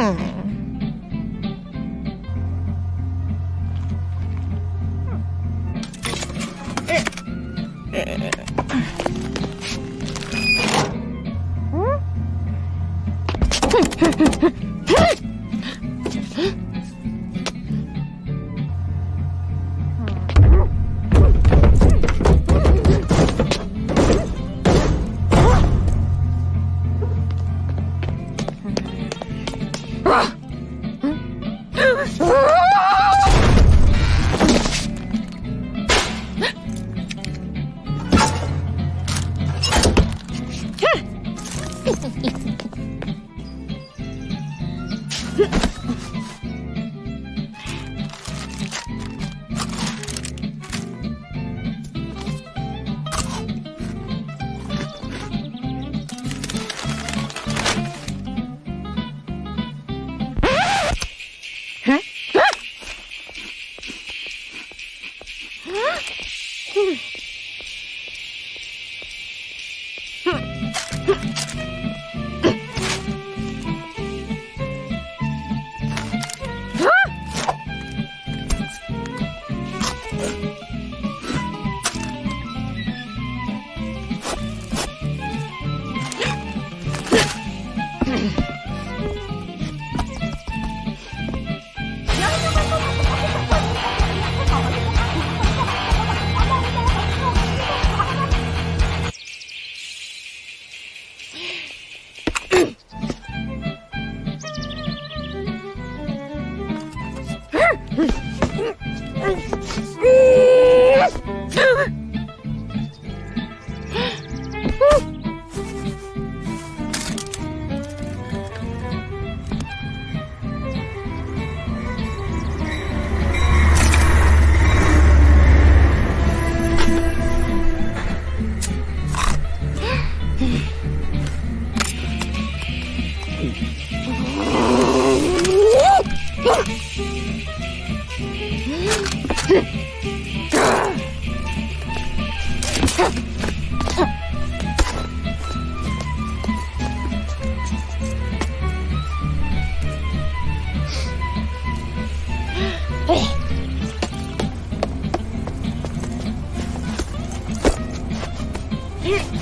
Hmm. 哼。一。